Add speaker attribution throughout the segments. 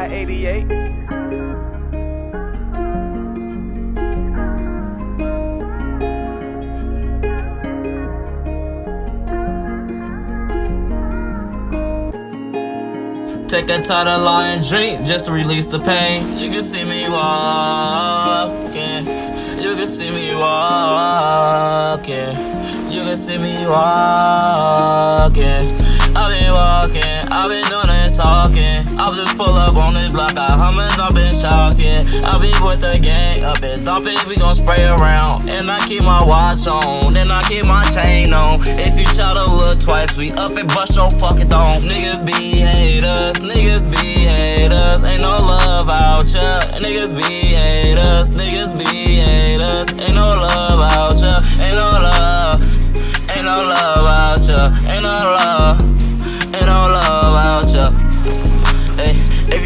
Speaker 1: Side 88.
Speaker 2: Take a title and drink just to release the pain. You can see me walking. You can see me walking. You can see me walking. I've been walking. I've been doing it talking. I'll just pull up on this block. I hummin', I've been shocking. I be with the gang up and dump it. We gon' spray around. And I keep my watch on. Then I keep my chain on. If you try to look twice, we up and bust your fucking dome. Niggas be haters. Niggas be haters. Ain't no love out ya. Niggas be haters. Niggas be haters. Ain't no love out ya. Ain't no love. Ain't no love out ya. Ain't no love.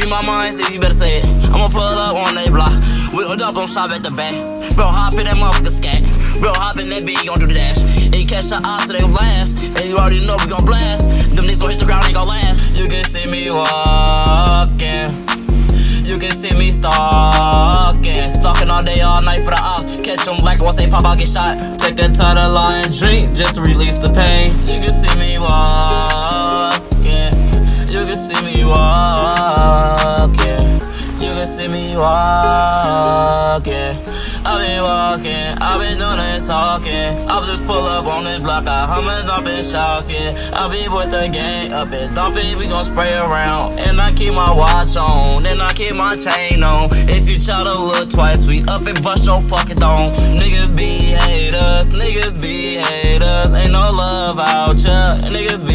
Speaker 2: You my mind, say you better say it. I'ma pull up on they block. We gon' dump on shop at the back. Bro, hop in that motherfucker scat. Bro, hop in that bitch, gon' do the dash. And you catch your eyes so they gon' blast. And you already know we gon' blast. Them niggas gon' hit the ground, they gon' last. You can see me walking. You can see me stalking. Stalking all day, all night for the ops. Catch them like once they pop, I'll get shot. Take a Tylenol and drink just to release the pain. You can see me walking. Me walking. I've been walking, I've been doing it talking. I'll just pull up on this block, I hummin' up and shouting. I'll be with the gang up and dumping, we gon' spray around. And I keep my watch on, and I keep my chain on. If you try to look twice, we up and bust your fucking dome. Niggas be haters, niggas be haters. Ain't no love out ya. Niggas be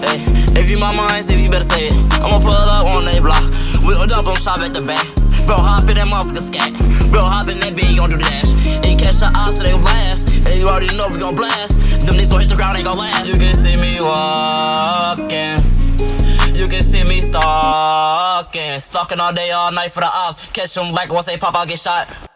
Speaker 2: Hey, if you my mind, say you better say it. I'ma pull up on they block. We gon' dump on shop at the back. Bro, hop in that motherfucker scat. Bro, hop in that bitch, gon' do the dash. And catch your eyes so they gon' blast. And you already know we gon' blast. Them niggas gon' hit the ground, ain't gon' last. You can see me walking. You can see me stalking. Stalking all day, all night for the ops. Catch them like once they pop, I'll get shot.